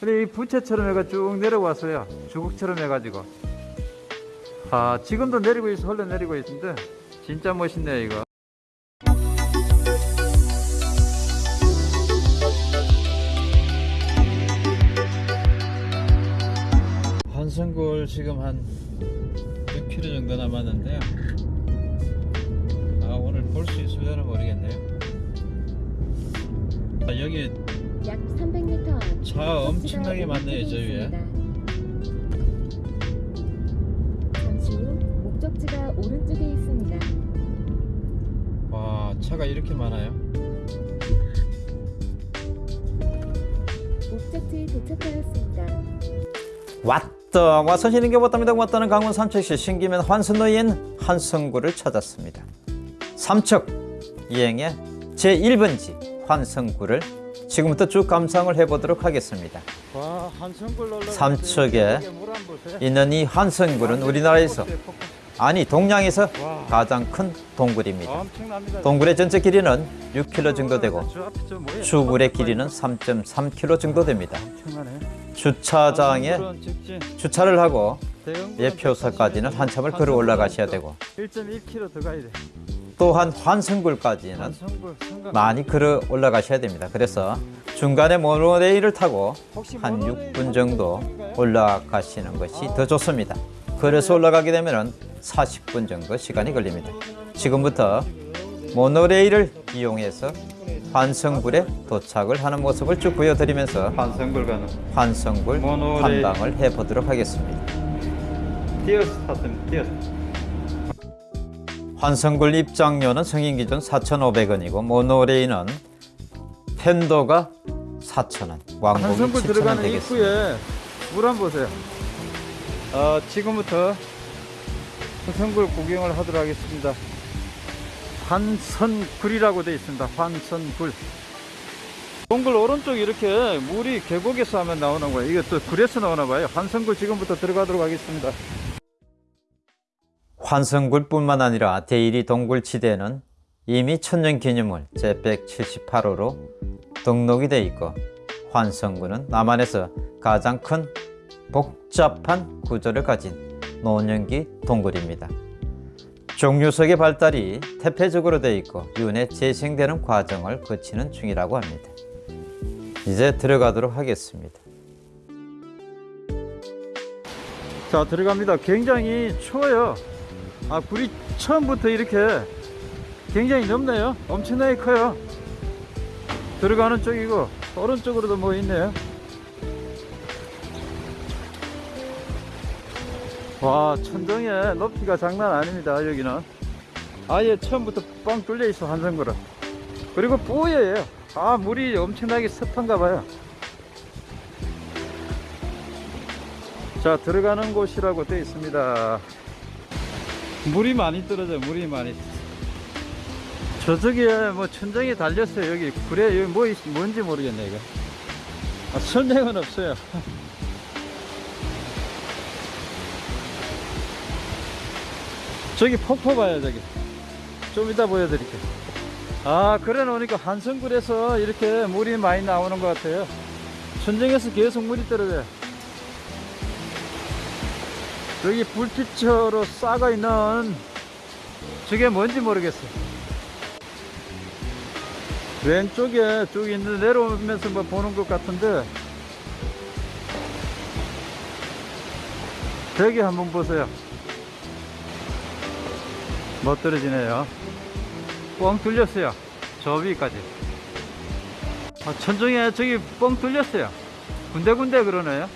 근데 이 부채처럼 해가 쭉 내려왔어요. 주걱처럼 해가지고. 아, 지금도 내리고 있어. 흘러 내리고 있는데 진짜 멋있네요, 이거. 한성골 지금 한 6km 정도 남았는데요. 아, 오늘 볼 수 있을려나 모르겠네요. 아, 여기 약 300m 앞차 엄청나게 많네요, 저 위에. 잠시 후 목적지가 오른쪽에 있습니다. 와, 차가 이렇게 많아요. 목적지에 도착하였습니다. 왔다 와서 쉬는 게 왔답니다 왔다는 강원 삼척시 신기면 환선로인 한성구를 찾았습니다 삼척 이행의 제1번지 환성구를 지금부터 쭉 감상을 해보도록 하겠습니다. 삼척에 있는 이 환성굴은 우리나라에서 아니 동양에서 와, 가장 큰 동굴입니다. 동굴의 전체 길이는 6km 정도 되고? 주굴의 길이는 3.3km 정도 됩니다. 주차장에 주차를 하고 예표소까지는 한참을 걸어 올라가셔야 되고. 1.1km 더 가야 돼. 또한 환승굴까지는 성강. 많이 걸어 올라가셔야 됩니다. 그래서 중간에 모노레일을 타고 한 모노레일 6분 정도 올라가시는 것이 더 좋습니다. 그래서 올라가게 되면 40분 정도 시간이 걸립니다. 지금부터 모노레일을 이용해서 환성굴에 도착을 하는 모습을 쭉 보여드리면서 한성골 가는 모노레일. 탐방을 해보도록 하겠습니다. 디어스 탔습니다. 디어스. 환성굴 입장료는 성인 기준 4,500원이고 모노레일은 편도가 4,000원, 왕복이 환선굴 7,000원 들어가는 되겠습니다. 입구에 물 한번 보세요. 어, 지금부터 환선굴 구경을 하도록 하겠습니다. 환선굴이라고 되어 있습니다. 환선굴. 동굴 오른쪽 이렇게 물이 계곡에서 하면 나오는 거예요. 이게 또 굴에서 나오나 봐요. 환선굴 지금부터 들어가도록 하겠습니다. 환성굴뿐만 아니라 대일이 동굴지대는 이미 천년기념물 제178호로 등록이 되어 있고 환성굴은 남한에서 가장 큰 복잡한 구조를 가진 노년기 동굴입니다. 종류석의 발달이 태폐적으로 되어 있고 윤회 재생되는 과정을 거치는 중이라고 합니다. 이제 들어가도록 하겠습니다. 자, 들어갑니다. 굉장히 추워요. 아, 굴이 처음부터 이렇게 굉장히 넓네요. 엄청나게 커요. 들어가는 쪽이고, 오른쪽으로도 뭐 있네요. 와, 천정의 높이가 장난 아닙니다. 여기는. 아예 처음부터 뻥 뚫려 있어, 한성굴은. 그리고 뿌예요. 아, 물이 엄청나게 습한가 봐요. 자 들어가는 곳이라고 되어 있습니다 물이 많이 떨어져 물이 많이. 저쪽에 뭐 천정이 달렸어요 여기. 그래 여기 뭐 있, 뭔지 모르겠네 이거. 아, 설명은 없어요. 저기 폭포 봐요 저기. 좀 이따 보여드릴게요. 아 그래 놓으니까 한성굴에서 이렇게 물이 많이 나오는 것 같아요. 천정에서 계속 물이 떨어져요 여기 불빛으로 쌓아 있는 저게 뭔지 모르겠어. 왼쪽에 쭉 있는 내려오면서 뭐 보는 것 같은데 저기 한번 보세요. 못 떨어지네요. 뻥 뚫렸어요. 저 위까지. 아, 천정에 저기 뻥 뚫렸어요. 군데군데 그러네요.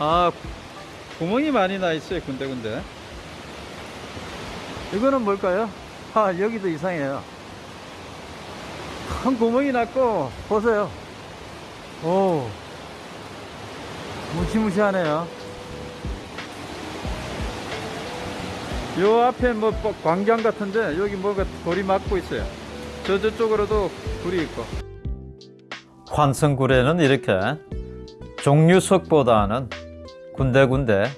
아, 구멍이 많이 나 있어요 군데군데. 이거는 뭘까요? 아 여기도 이상해요. 큰 구멍이 났고 보세요. 오 무시무시하네요. 요 앞에 뭐뭐 광장 같은데 여기 뭐가 돌이 막고 있어요. 저 저쪽으로도 불이 있고. 환성굴에는 이렇게 종류석보다는 군데군데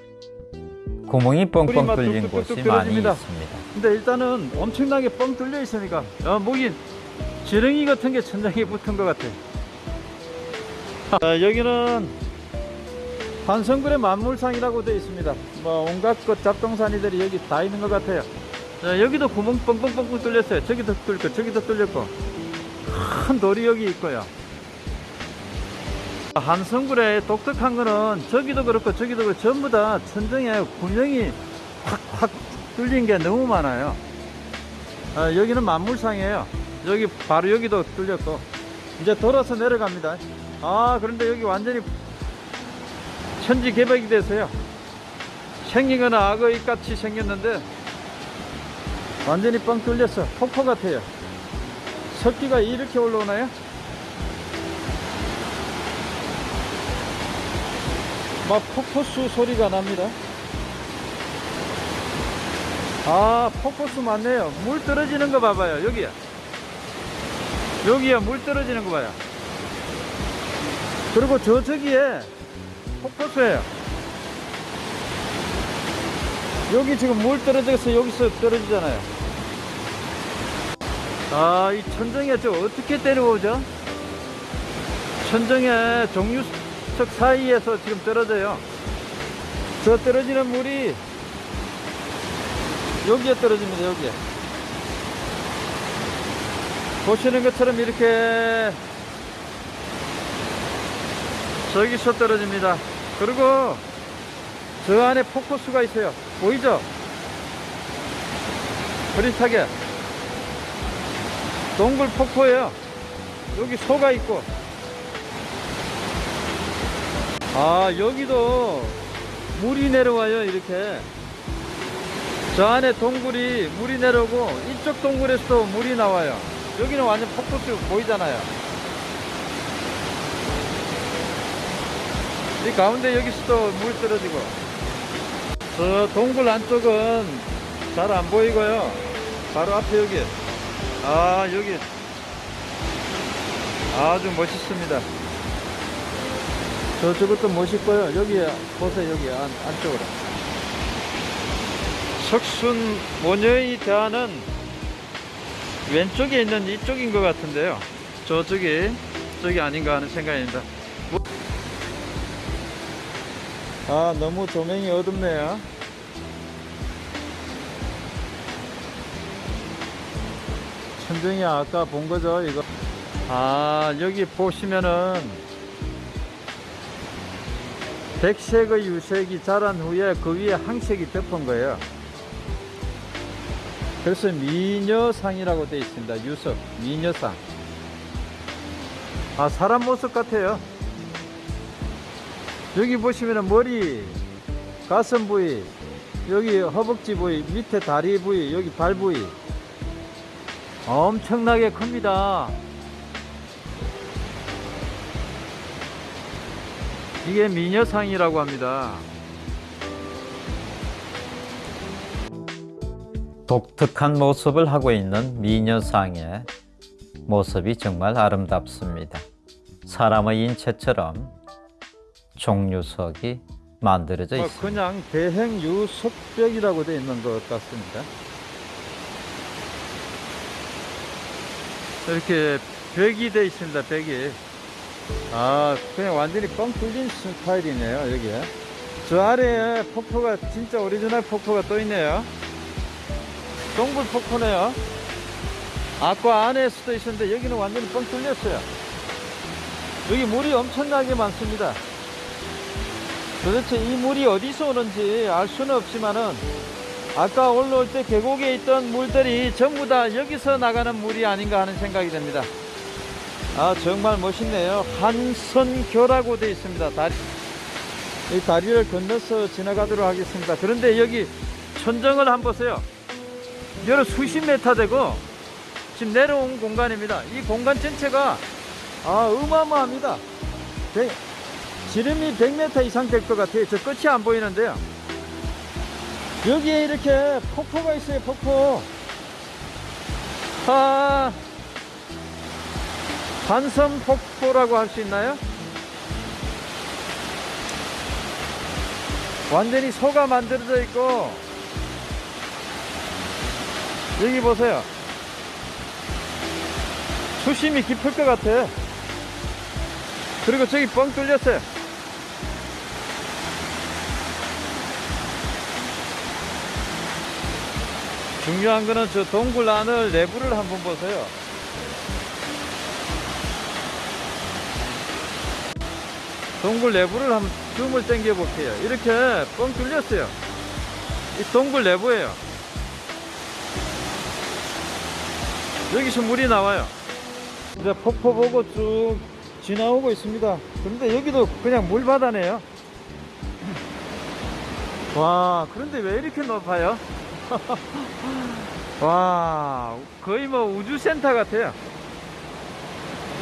구멍이 뻥뻥 뚫린 곳이 많이. 있습니다. 근데 일단은 엄청나게 뻥 뚫려 있으니까 어, 목이 지렁이 같은 게 천장에 붙은 것 같아 자, 여기는 한성굴의 만물상이라고 되어 있습니다. 뭐 온갖 것 잡동사니들이 여기 다 있는 것 같아요. 자, 여기도 구멍 뻥뻥뻥뻥 뚫렸어요. 저기도 뚫고 저기도 뚫렸고 큰 돌이 여기 있고요. 한성굴의 독특한 거는 저기도 그렇고 저기도 그렇고 전부 다 천정에 구멍이 확확 뚫린 게 너무 많아요. 아, 여기는 만물상이에요. 여기 바로 여기도 뚫렸고 이제 돌아서 내려갑니다. 아 그런데 여기 완전히 천지 개벽이 돼서요. 생긴 거는 악어이 같이 생겼는데 완전히 뻥 뚫렸어. 폭포 같아요. 석기가 이렇게 올라오나요? 막 폭포수 소리가 납니다. 아, 폭포수 맞네요. 물 떨어지는 거 봐봐요. 여기야. 여기야, 물 떨어지는 거 봐요. 그리고 저, 저기에 폭포수예요. 여기 지금 물 떨어져서 여기서 떨어지잖아요. 아, 이 천정에 저 어떻게 때려오죠? 천정에 종류 석 사이에서 지금 떨어져요. 저 떨어지는 물이 여기에 떨어집니다, 여기에. 보시는 것처럼 이렇게 저기서 떨어집니다. 그리고 저 안에 폭포수가 있어요. 보이죠? 흐릿하게. 동굴 폭포예요. 여기 소가 있고. 아, 여기도 물이 내려와요, 이렇게. 저 안에 동굴이 물이 내려오고 이쪽 동굴에서도 물이 나와요. 여기는 완전 폭포수 보이잖아요. 이 가운데 여기서도 물 떨어지고 저 동굴 안쪽은 잘 안 보이고요. 바로 앞에 여기 아 여기 아주 멋있습니다. 저쪽도 멋있고요. 여기 보세요 여기 안, 안쪽으로 석순 모녀의 대화는 왼쪽에 있는 이쪽인 것 같은데요. 저쪽이 저기 아닌가 하는 생각입니다. 뭐- 아 너무 조명이 어둡네요. 천정이 아까 본 거죠 이거. 아 여기 보시면은 백색의 유색이 자란 후에 그 위에 항색이 덮은 거예요. 그래서 미녀상이라고 되어 있습니다. 유석, 미녀상. 아, 사람 모습 같아요. 여기 보시면 머리, 가슴 부위, 여기 허벅지 부위, 밑에 다리 부위, 여기 발 부위. 엄청나게 큽니다. 이게 미녀상이라고 합니다. 독특한 모습을 하고 있는 미녀상의 모습이 정말 아름답습니다. 사람의 인체처럼 종유석이 만들어져 어, 있습니다. 그냥 대형 유석벽이라고 되어 있는 것 같습니다. 이렇게 벽이 되어 있습니다. 벽이. 아, 그냥 완전히 뻥 뚫린 스타일이네요. 여기에. 저 아래에 폭포가 진짜 오리지널 폭포가 또 있네요. 동굴 폭포네요. 아까 안에 수도 있었는데 여기는 완전히 뻥 뚫렸어요. 여기 물이 엄청나게 많습니다. 도대체 이 물이 어디서 오는지 알 수는 없지만은 아까 올라올 때 계곡에 있던 물들이 전부 다 여기서 나가는 물이 아닌가 하는 생각이 듭니다. 아 정말 멋있네요. 한선교라고 되어 있습니다. 다리 이 다리를 건너서 지나가도록 하겠습니다. 그런데 여기 천정을 한번 보세요. 여러 수십 메타 되고 지금 내려온 공간입니다. 이 공간 전체가 아 어마어마합니다. 백- 지름이 100m 이상 될 것 같아요. 저 끝이 안 보이는데요. 여기에 이렇게 폭포가 있어요, 폭포. 아, 반섬 폭포라고 할 수 있나요? 완전히 소가 만들어져 있고, 여기 보세요. 수심이 깊을 것 같아. 그리고 저기 뻥 뚫렸어요. 중요한 거는 저 동굴 안을 내부를 한번 보세요. 동굴 내부를 한번 줌을 당겨 볼게요. 이렇게 뻥 뚫렸어요. 이 동굴 내부예요. 여기서 물이 나와요. 이제 폭포 보고 쭉 지나오고 있습니다. 그런데 여기도 그냥 물바다네요. 와, 그런데 왜 이렇게 높아요? 와, 거의 뭐 우주센터 같아요.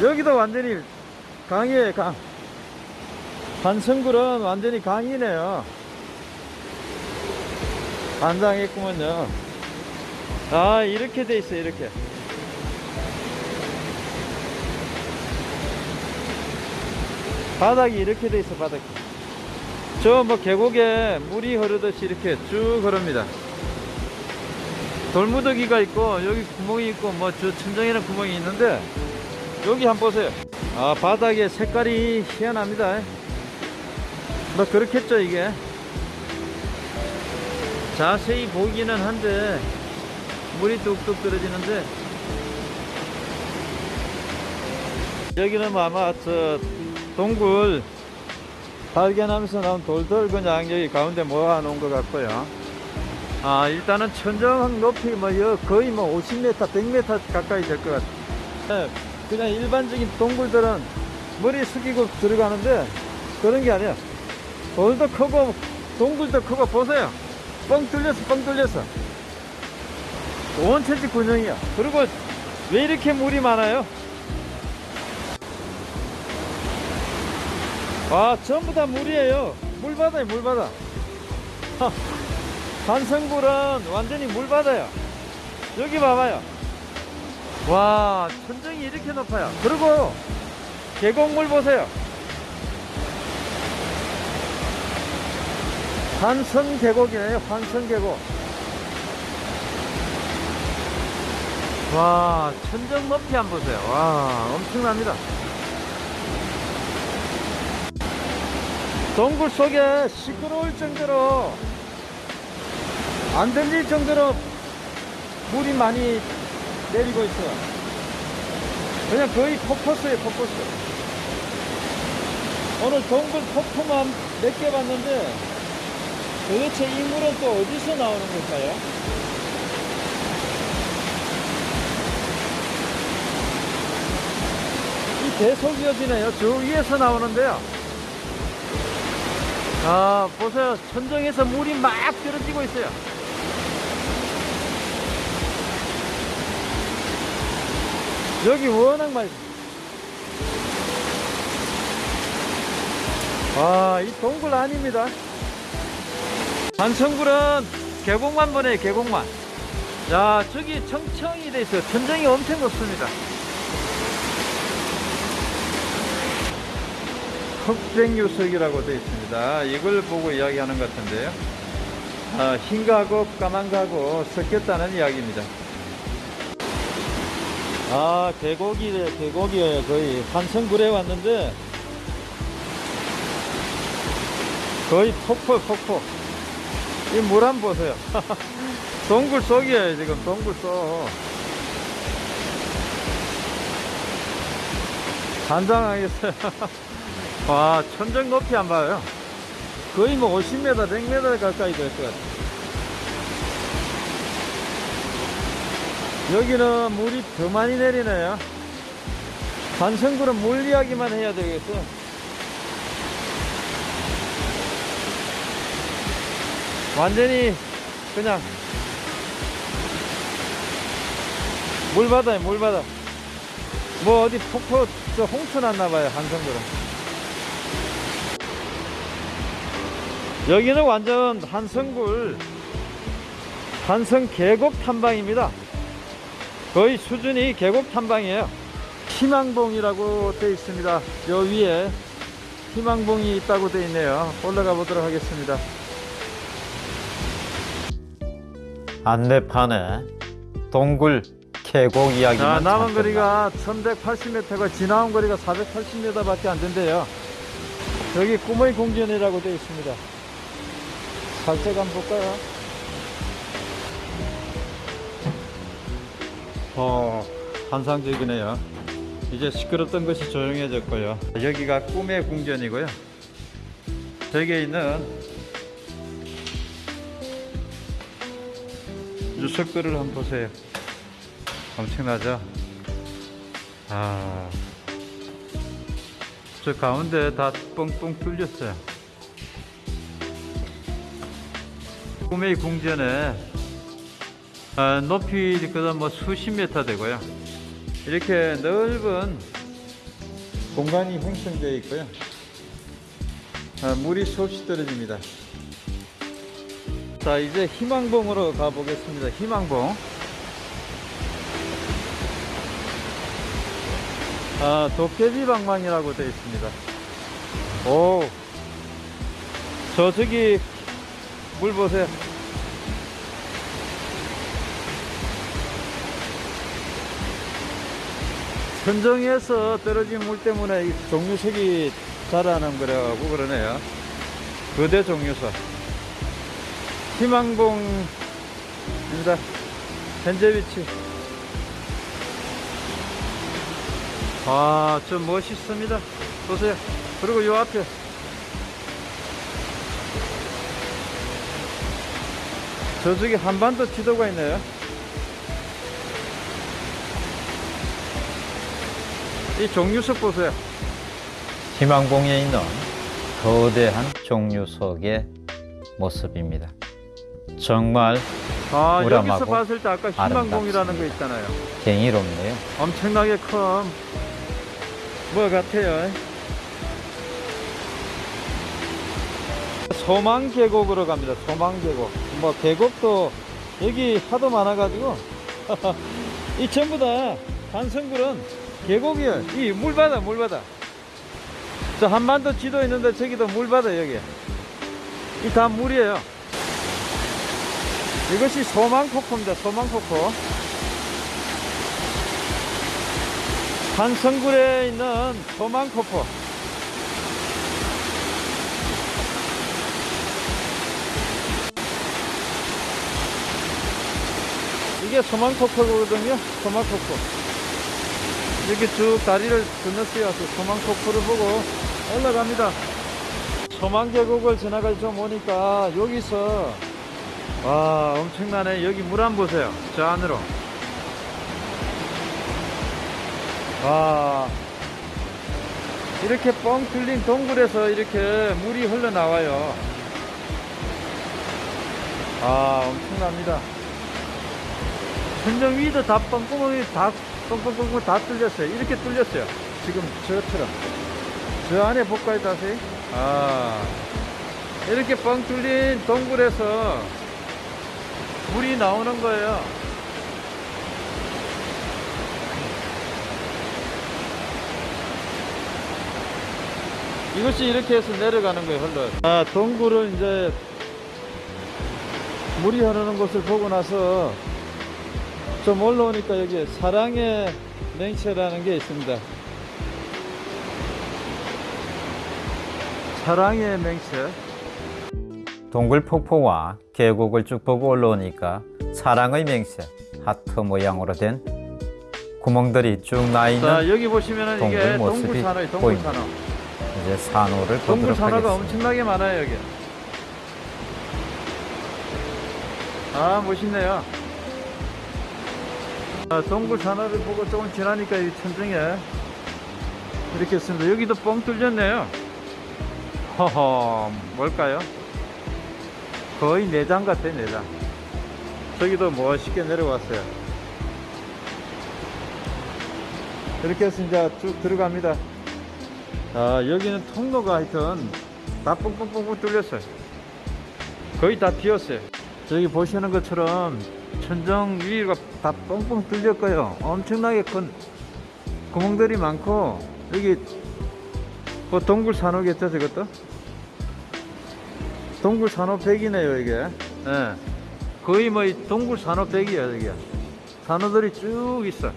여기도 완전히 강이에요, 강. 한성굴은 완전히 강이네요. 반장했구먼요. 아, 이렇게 돼 있어요, 이렇게. 바닥이 이렇게 돼 있어, 바닥이. 저뭐 계곡에 물이 흐르듯이 이렇게 쭉 흐릅니다. 돌무더기가 있고, 여기 구멍이 있고, 뭐 저 천장에는 구멍이 있는데, 여기 한번 보세요. 아, 바닥에 색깔이 희한합니다. 뭐 그렇겠죠, 이게. 자세히 보기는 한데, 물이 뚝뚝 떨어지는데, 여기는 뭐 아마 저 동굴 발견하면서 나온 돌들 그냥 여기 가운데 모아 놓은 것 같고요. 아 일단은 천정 높이 뭐 여- 거의 뭐 50m, 100m 가까이 될 것 같아요. 네, 그냥 일반적인 동굴들은 머리 숙이고 들어가는데 그런 게 아니야. 돌도 크고 동굴도 크고 보세요. 뻥 뚫렸어, 뻥 뚫렸어. 원천지 군형이야. 그리고 왜 이렇게 물이 많아요? 아 전부 다 물이에요 물바다에 물바다 한성굴은 완전히 물바다야 여기 봐봐요 와 천정이 이렇게 높아요 그리고 계곡물 보세요 환선 계곡이네요 환선 계곡 와 천정 높이 한번 보세요 와 엄청납니다 동굴 속에 시끄러울 정도로 안 들릴 정도로 물이 많이 내리고 있어요. 그냥 거의 폭포수예요, 폭포수. 오늘 동굴 폭포만 몇 개 봤는데 도대체 이 물은 또 어디서 나오는 걸까요? 이 계속 이어지네요. 저 위에서 나오는데요. 아, 보세요. 천정에서 물이 막 떨어지고 있어요. 여기 워낙 많이. 아, 이 동굴 아닙니다. 한성굴은 계곡만 보네요, 계곡만. 야, 저기 청청이 돼 있어요. 천정이 엄청 높습니다. 흑백유석이라고 되어 있습니다. 이걸 보고 이야기하는 것 같은데요. 아, 흰가고 까만가고 섞였다는 이야기입니다. 아, 계곡이래, 계곡이에요. 거의 한성굴에 왔는데 거의 폭포, 폭포. 이 물 한 번 보세요. 동굴 속이에요, 지금 동굴 속. 단장하겠어요. 와, 천정 높이 안 봐요. 거의 뭐 50m, 100m 가까이 될 것 같아요. 여기는 물이 더 많이 내리네요. 반성구는 물 이야기만 해야 되겠어. 완전히 그냥 물바다에 물바다. 뭐 어디 폭포 저 홍수 났나봐요 한성구는. 여기는 완전 한성굴 한성 계곡 탐방입니다. 거의 수준이 계곡 탐방이에요. 희망봉이라고 되어 있습니다. 요 위에 희망봉이 있다고 되어 있네요. 올라가 보도록 하겠습니다. 안내판에 동굴 계곡 이야기만 자, 남은 거리가 1180m가 지나온 거리가 480m밖에 안 된대요. 여기 꿈의 공전이라고 되어 있습니다. 살짝 한번 볼까요? 어, 환상적이네요. 이제 시끄럽던 것이 조용해졌고요. 여기가 꿈의 궁전이고요. 저기에 있는 유석들을 한번 보세요. 엄청나죠? 아, 저 가운데 다 뻥뻥 뚫렸어요. 꿈의 궁전에 아, 높이 그다음 뭐 수십 미터 되고요. 이렇게 넓은 공간이 형성되어 있고요. 아, 물이 수없이 떨어집니다. 자, 이제 희망봉으로 가보겠습니다. 희망봉. 아, 도깨비 방망이라고 되어 있습니다. 오, 저 저기 물 보세요. 천정에서 떨어진 물 때문에 이 종류색이 자라는 거라고 그러네요. 거대 종류석. 희망봉입니다. 현재 위치. 아, 좀 멋있습니다. 보세요. 그리고 요 앞에. 저쪽에 한반도 지도가 있네요. 이 종류석 보세요. 희망봉에 있는 거대한 종류석의 모습입니다. 정말 아, 여기서 봤을 때 아까 희망봉이라는 거 있잖아요. 경이롭네요. 엄청나게 큰, 뭐 같아요. 소망 계곡으로 갑니다. 소망 계곡. 뭐 계곡도 여기 하도 많아가지고 이 전부 다 한성굴은 계곡이에요. 이 물바다, 물바다. 저 한반도 지도 있는데 저기도 물바다 여기. 이 다 물이에요. 이것이 소망폭포입니다. 소망폭포. 한성굴에 있는 소망폭포. 이게 소망폭포거든요. 소망폭포. 이렇게 쭉 다리를 건너뛰어서 소망폭포를 보고 올라갑니다. 소망계곡을 지나가서 좀 오니까 여기서 와 엄청나네. 여기 물 안 보세요. 저 안으로. 와. 이렇게 뻥 뚫린 동굴에서 이렇게 물이 흘러나와요. 아 엄청납니다. 천정 위도 다 뻥뻥이 다 뻥뻥뻥뻥 다 뚫렸어요. 이렇게 뚫렸어요. 지금 저처럼. 저 안에 볼까요 다시? 아. 이렇게 뻥 뚫린 동굴에서 물이 나오는 거예요 이것이 이렇게 해서 내려가는 거예요, 흘러. 아, 동굴을 이제 물이 흐르는 곳을 보고 나서 좀 올라오니까 여기 사랑의 맹체라는 게 있습니다. 사랑의 맹체. 동굴 폭포와 계곡을 쭉 보고 올라오니까 사랑의 맹세 하트 모양으로 된 구멍들이 쭉 나 있는 자, 여기 보시면은 동굴 모습이 동굴산호예요, 보입니다. 동굴산호. 이제 산호를 보도록 동굴산호가 하겠습니다. 엄청나게 많아요, 여기. 아, 멋있네요. 아, 동굴 산호를 보고 조금 지나니까 이 천정에 이렇게 있습니다. 여기도 뻥 뚫렸네요. 허허, 뭘까요? 거의 내장 같아요, 내장. 저기도 멋있게 내려왔어요. 이렇게 해서 이제 쭉 들어갑니다. 아, 여기는 통로가 하여튼 다 뻥뻥뻥뻥 뚫렸어요. 거의 다 비었어요. 저기 보시는 것처럼 천정 위가 다 뻥뻥 뚫렸고요. 엄청나게 큰 구멍들이 많고 여기 뭐 동굴 산호겠죠, 저것도? 동굴 산호 백이네요, 이게. 예. 거의 뭐이 동굴 산호 백이에요, 이게. 산호들이 쭉 있어.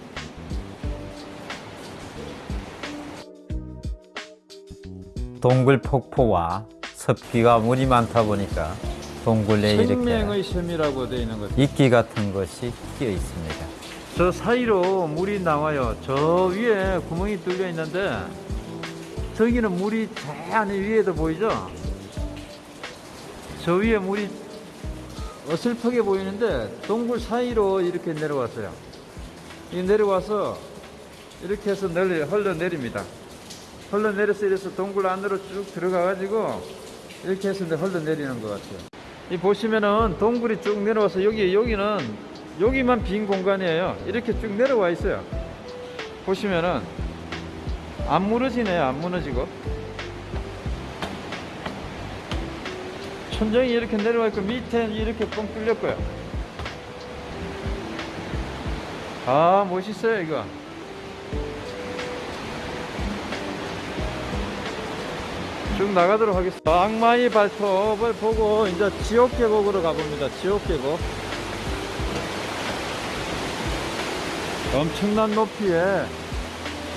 동굴 폭포와 습기가 물이 많다 보니까 동굴 내에 이렇게 생명의 셈이라고 되어 있는 거죠. 이끼 같은 것이 끼어 있습니다. 저 사이로 물이 나와요. 저 위에 구멍이 뚫려 있는데 저기는 물이 저 안에 위에도 보이죠? 저 위에 물이 어슬프게 보이는데 동굴 사이로 이렇게 내려왔어요. 이 내려와서 이렇게 해서 널리 흘러내립니다. 흘러내려서 이래서 동굴 안으로 쭉 들어가 가지고 이렇게 해서 흘러내리는 것 같아요. 이 보시면은 동굴이 쭉 내려와서 여기 여기는 여기만 빈 공간이에요. 이렇게 쭉 내려와 있어요. 보시면은 안 무너지네요. 안 무너지고 천정이 이렇게 내려와 있고 밑에 이렇게 뻥 뚫렸고요. 아 멋있어요 이거. 쭉 나가도록 하겠습니다. 악마의 발톱을 보고 이제 지옥 계곡으로 가봅니다. 지옥 계곡. 엄청난 높이에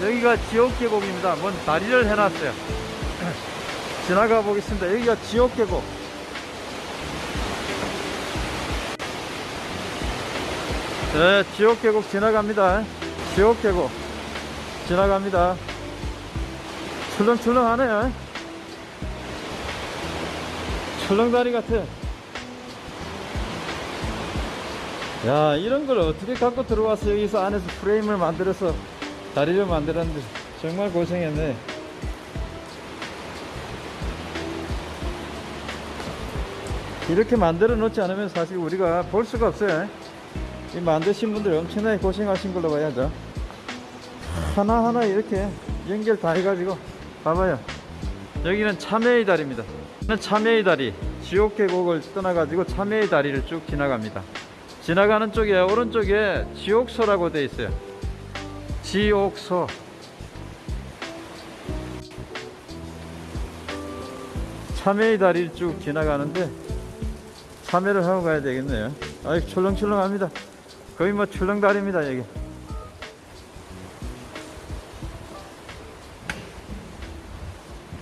여기가 지옥 계곡입니다. 뭔 다리를 해놨어요. 지나가 보겠습니다. 여기가 지옥 계곡. 네, 지옥 계곡 지나갑니다. 지옥 계곡 지나갑니다. 출렁출렁하네요. 출렁다리 같아. 야, 이런 걸 어떻게 갖고 들어와서 여기서 안에서 프레임을 만들어서 다리를 만들었는데 정말 고생했네. 이렇게 만들어 놓지 않으면 사실 우리가 볼 수가 없어요. 이 만드신 분들 엄청나게 고생하신 걸로 봐야죠. 하나하나 이렇게 연결 다 해가지고 봐봐요. 여기는 참외의 다리입니다. 참외의 다리, 지옥 계곡을 떠나가지고 참외의 다리를 쭉 지나갑니다. 지나가는 쪽에 오른쪽에 지옥소라고 되어 있어요. 지옥소. 참외의 다리를 쭉 지나가는데 참외를 하고 가야 되겠네요. 아이 출렁출렁합니다. 거의 뭐 출렁다리입니다 여기.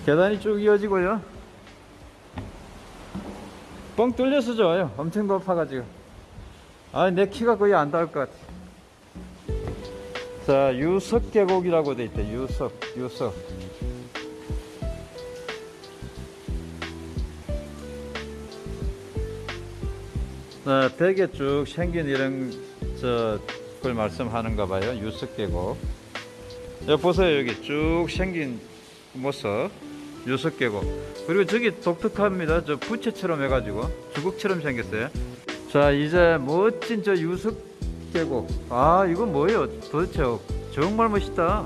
계단이 쭉 이어지고요. 뻥 뚫려서 좋아요. 엄청 높아가지고. 아, 내 키가 거의 안 닿을 것 같아. 자, 유석 계곡이라고 돼 있대. 유석, 유석. 자, 벽에 쭉 생긴 이런 저걸 말씀하는가 봐요. 유석 계곡. 여기 보세요. 여기 쭉 생긴 모습. 유석 계곡. 그리고 저기 독특합니다. 저 부채처럼 해가지고 주걱처럼 생겼어요. 자 이제 멋진 저 유석 계곡. 아 이거 뭐예요? 도대체 정말 멋있다.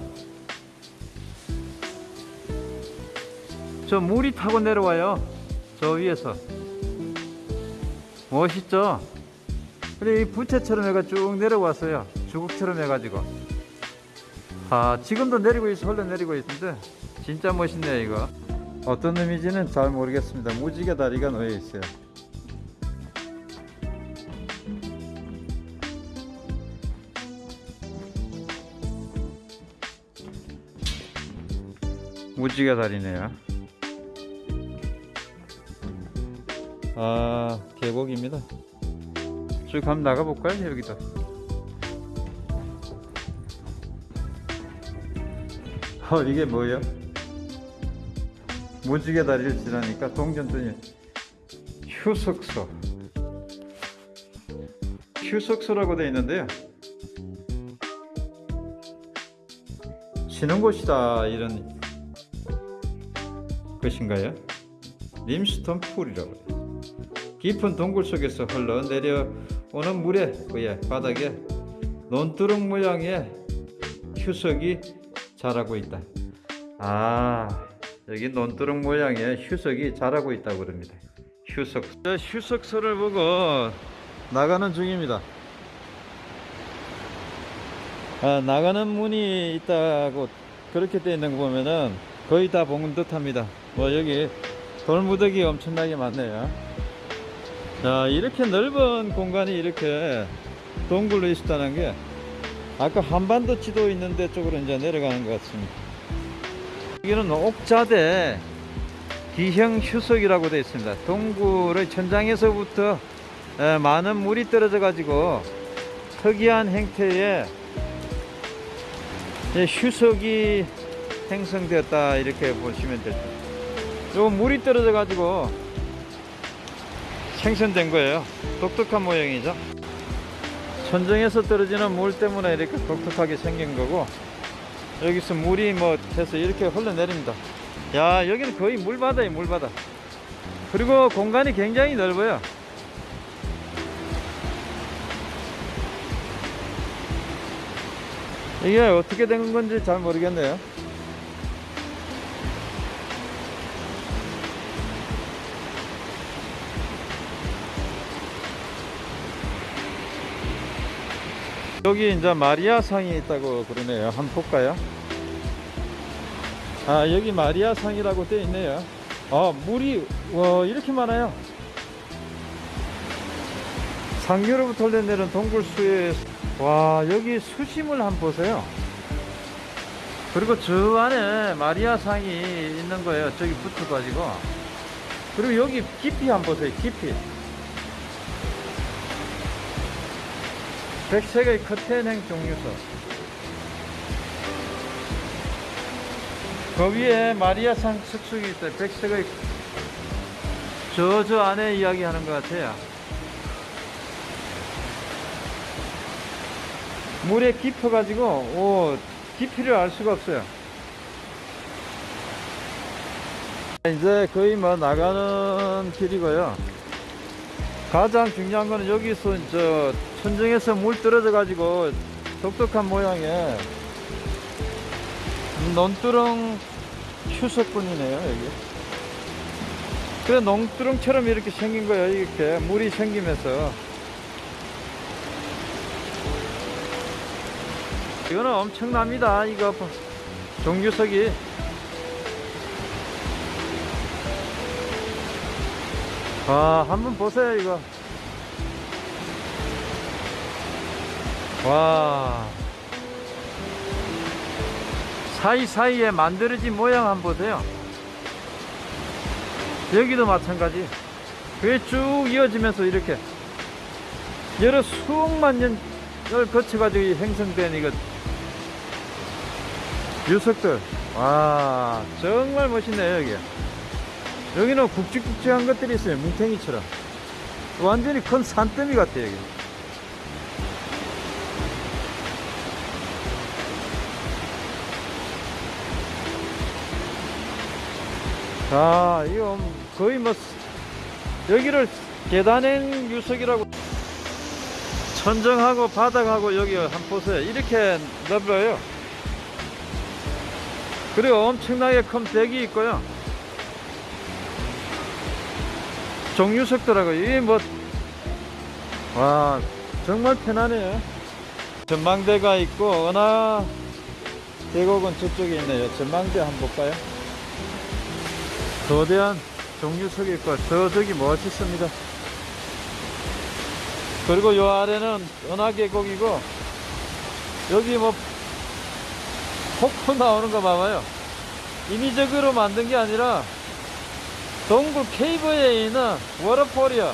저 물이 타고 내려와요. 저 위에서. 멋있죠? 근데 이 부채처럼 해가 쭉 내려왔어요. 주걱처럼 해가지고. 아 지금도 내리고 있어. 흘러 내리고 있는데 진짜 멋있네요 이거. 어떤 의미인지는 잘 모르겠습니다. 무지개 다리가 놓여 있어요. 무지개 다리네요. 아 계곡입니다. 쭉 한번 나가볼까요 여기도? 어 이게 뭐예요? 무지개 다리를 지나니까 동전전이 휴석소 휴석소라고 되어 있는데요 쉬는 곳이다 이런 것인가요? 림스톤 풀이라고 깊은 동굴 속에서 흘러내려 오는 물에 의해 바닥에 논두렁 모양의 휴석이 자라고 있다 아 여기 논두렁 모양의 휴석이 자라고 있다고 그럽니다. 휴석. 휴석소를 보고 나가는 중입니다. 아, 나가는 문이 있다고 그렇게 되어 있는 거 보면은 거의 다 본 듯 합니다. 뭐 여기 돌무더기 엄청나게 많네요. 자, 이렇게 넓은 공간이 이렇게 동굴로 있었다는 게 아까 한반도 지도 있는 데 쪽으로 이제 내려가는 것 같습니다. 여기는 옥자대 기형 휴석이라고 되어 있습니다. 동굴의 천장에서부터 에, 많은 물이 떨어져 가지고 특이한 형태의 예, 휴석이 생성되었다 이렇게 보시면 될 듯. 요 물이 떨어져 가지고 생성된 거예요. 독특한 모양이죠. 천정에서 떨어지는 물 때문에 이렇게 독특하게 생긴 거고 여기서 물이 뭐 해서 이렇게 흘러내립니다. 야 여기는 거의 물바다예요 물바다. 그리고 공간이 굉장히 넓어요. 이게 어떻게 된 건지 잘 모르겠네요. 여기 이제 마리아 상이 있다고 그러네요. 한번 볼까요? 아 여기 마리아 상이라고 되어 있네요. 아 물이 와 이렇게 많아요. 상류로부터 흘러내리는 동굴수에 와 여기 수심을 한번 보세요. 그리고 저 안에 마리아 상이 있는 거예요. 저기 붙어가지고 그리고 여기 깊이 한번 보세요. 깊이. 백색의 커튼행 종류서 그 위에 마리아상 석축이 있어요 백색의 저저 안에 이야기하는 것 같아요. 물에 깊어 가지고 오 깊이를 알 수가 없어요. 이제 거의 뭐 나가는 길이고요. 가장 중요한 거는 여기서 저 천정에서 물 떨어져 가지고 독특한 모양의 논두렁 휴석분이네요 여기. 그래 농두렁처럼 이렇게 생긴 거예요 이렇게. 물이 생기면서. 이거는 엄청납니다 이거. 종유석이. 와 한번 보세요 이거 와. 사이사이에 만들어진 모양 한번 보세요. 여기도 마찬가지. 그게 쭉 이어지면서 이렇게 여러 수억만 년을 거쳐가지고 형성된 이거 유석들. 와 정말 멋있네요 여기. 여기는 굵직굵직한 것들이 있어요 뭉탱이처럼. 완전히 큰 산더미 같아요 여기 자 이거 거의 뭐 여기를 계단행 유석이라고 천정하고 바닥하고 여기 한 보세요 이렇게 넓어요. 그리고 엄청나게 큰 벽이 있고요. 종유석더라고요 이게 뭐와 정말 편하네요. 전망대가 있고 은하 계곡은 저쪽에 있네요. 전망대 한번 볼까요 거대한 종유석이 있고 저 저기 멋있습니다. 그리고 요 아래는 은하계곡이고 여기 뭐 폭포 나오는 거 봐봐요. 인위적으로 만든 게 아니라 동굴 케이브에 있는 워터폴이야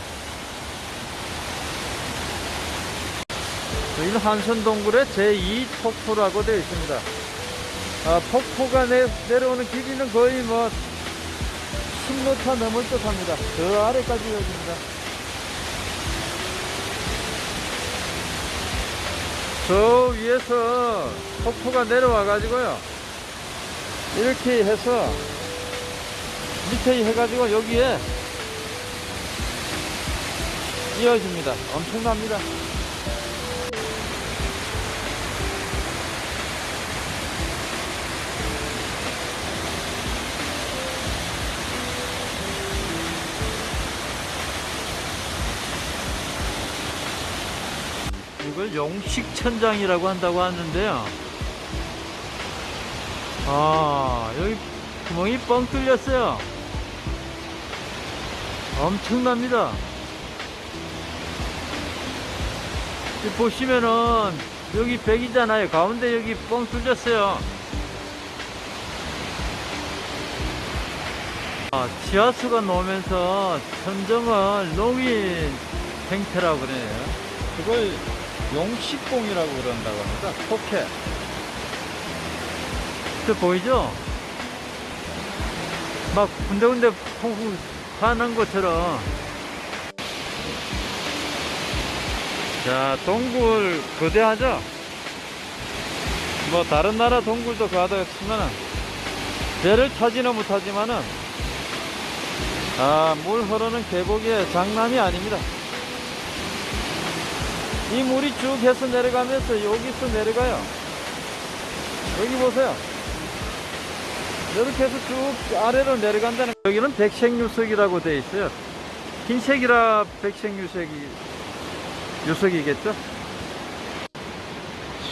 여기는 한선동굴의 제2 폭포라고 되어 있습니다. 아, 폭포가 내, 내려오는 길이는 거의 뭐 10m 넘을 듯 합니다. 저 아래까지 여기입니다. 저 위에서 폭포가 내려와 가지고요. 이렇게 해서 밑에 해가지고 여기에 이어집니다. 엄청납니다. 이걸 용식천장이라고 한다고 하는데요. 아, 여기 구멍이 뻥 뚫렸어요. 엄청납니다. 이 보시면은 여기 백이잖아요. 가운데 여기 뻥 뚫렸어요. 아, 지하수가 나오면서 천정을 녹인 형태라고 그래요. 그걸 용식공이라고 그런다고 합니다. 포켓. 저 보이죠? 막 군데군데 퐁퐁 파는 것처럼. 자, 동굴 거대하죠? 뭐 다른 나라 동굴도 가다 치면은 배를 타지는 못하지만은 아, 물 흐르는 계곡의 장난이 아닙니다. 이 물이 쭉 해서 내려가면서 여기서 내려가요. 여기 보세요. 이렇게 해서 쭉 아래로 내려간다는 여기는 백색유석이라고 되어 있어요. 흰색이라 백색유색이 유석이겠죠?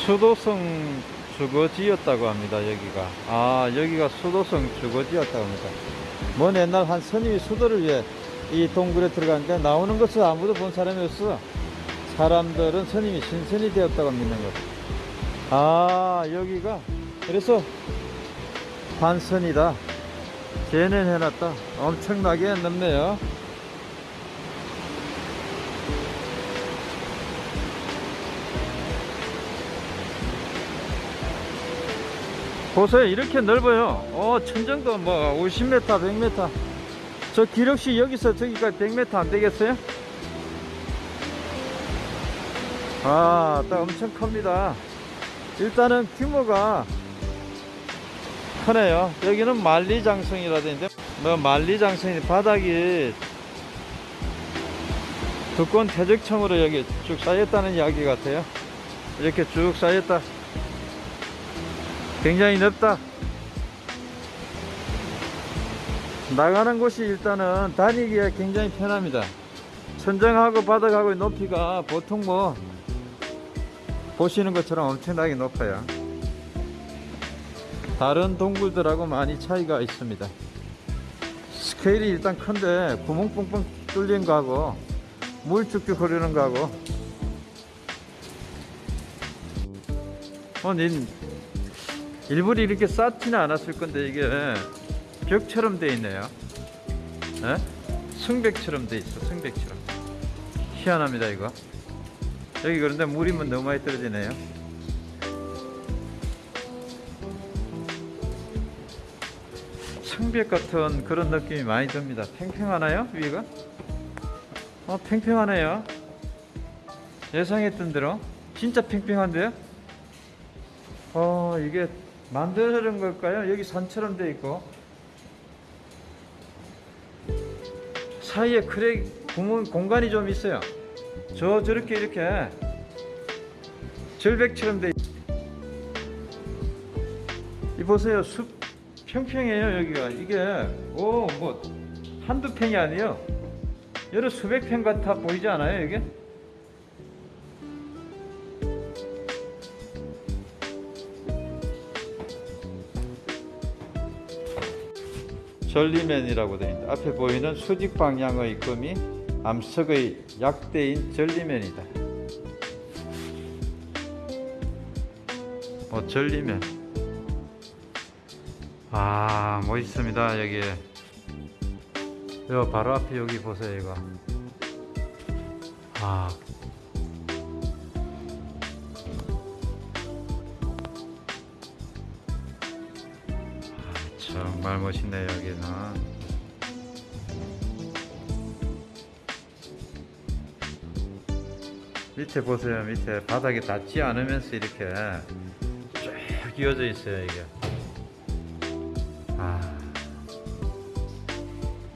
수도성 주거지였다고 합니다. 여기가 아 여기가 수도성 주거지였다고 합니다. 먼 옛날 한 스님이 수도를 위해 이 동굴에 들어갔는데 나오는 것을 아무도 본 사람이 없어. 사람들은 스님이 신선이 되었다고 믿는 것. 아 여기가 그래서 환선이다. 재nen해놨다. 엄청나게 넓네요. 보세요. 이렇게 넓어요. 어, 천정도 뭐 50m, 100m. 저 기록시 여기서 저기까지 100m 안 되겠어요? 아, 딱 엄청 큽니다. 일단은 규모가 크네요. 여기는 만리장성이라 되는데, 뭐 만리장성이 바닥이 두꺼운 퇴적층으로 여기 쭉 쌓였다는 이야기 같아요. 이렇게 쭉 쌓였다. 굉장히 넓다. 나가는 곳이 일단은 다니기에 굉장히 편합니다. 천정하고 바닥하고의 높이가 보통 뭐 보시는 것처럼 엄청나게 높아요. 다른 동굴들하고 많이 차이가 있습니다. 스케일이 일단 큰데 구멍 뻥뻥 뚫린 거하고 물 쭉쭉 흐르는 거하고 어, 닌 일부러 이렇게 쌓지는 않았을 건데 이게 벽처럼 돼 있네요. 에? 승백처럼 돼 있어. 승백처럼. 희한합니다 이거. 여기 그런데 물이면 너무 많이 떨어지네요. 성벽 같은 그런 느낌이 많이 듭니다. 팽팽하나요 위가? 어 평평하네요. 예상했던 대로 진짜 평평한데요? 어 이게 만드는 걸까요? 여기 산처럼 돼 있고 사이에 crack 구멍 공간이 좀 있어요. 저 저렇게 이렇게 절벽처럼 돼. 있- 이 보세요 숲 평평해요 여기가 이게 오 뭐 한두 평이 아니에요. 여러 수백 평 같아 보이지 않아요 이게? 전리면이라고 되어 있다. 앞에 보이는 수직 방향의 금이 암석의 약대인 전리면이다. 어, 전리면. 아, 멋있습니다, 여기. 요 바로 앞에 여기 보세요, 이거. 아. 아, 정말 멋있네요, 여기는. 밑에 보세요 밑에. 바닥에 닿지 않으면서 이렇게 쭉 이어져 있어요 이게. 아.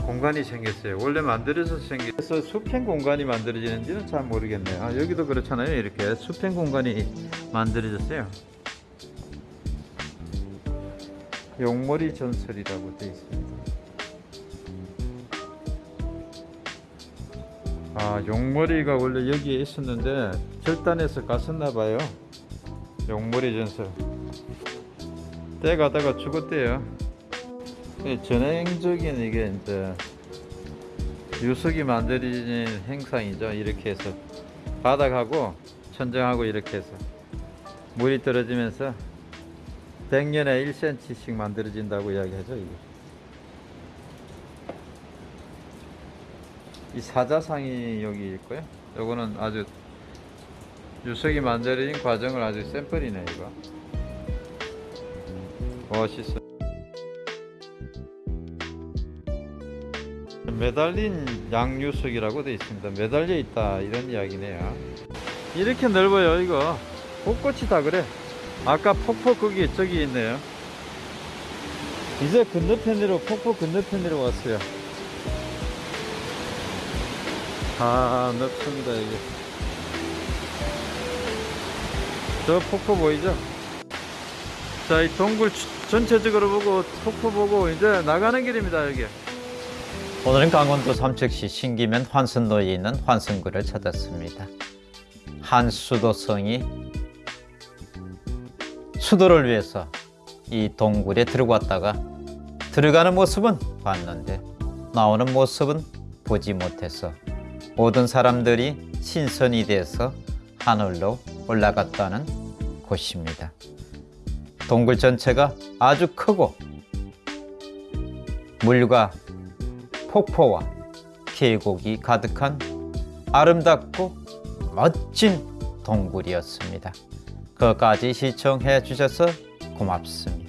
공간이 생겼어요. 원래 만들어서 생겨서 수평 공간이 만들어지는지는 잘 모르겠네요. 아, 여기도 그렇잖아요 이렇게. 수평 공간이 만들어졌어요. 용머리 전설이라고 되어 있습니다 아 용머리가 원래 여기에 있었는데 절단해서 갔었나 봐요. 용머리 전설. 때 가다가 죽었대요. 이 전행적인 이게 이제 유석이 만들어진 행상이죠. 이렇게 해서 바닥하고 선정하고 이렇게 해서 물이 떨어지면서 100년에 1cm씩 만들어진다고 이야기하죠 이게. 이 사자상이 여기 있고요. 요거는 아주 유석이 만들어진 과정을 아주 샘플이네 이거. 멋있어. 매달린 양유석이라고 되어 있습니다. 매달려 있다 이런 이야기네요. 이렇게 넓어요 이거. 곳곳이 다 그래. 아까 폭포 거기 저기 있네요. 이제 건너편으로 폭포 건너편으로 왔어요 아 넓습니다 여기 저 폭포 보이죠? 자 이 동굴 주- 전체적으로 보고 폭포 보고 이제 나가는 길입니다 여기. 오늘은 강원도 삼척시 신기면 환선로에 있는 환선구를 찾았습니다. 한 수도성이 수도를 위해서 이 동굴에 들어갔다가 들어가는 모습은 봤는데 나오는 모습은 보지 못해서 모든 사람들이 신선이 돼서 하늘로 올라갔다는 곳입니다. 동굴 전체가 아주 크고 물과 폭포와 계곡이 가득한 아름답고 멋진 동굴이었습니다. 끝까지 시청해 주셔서 고맙습니다.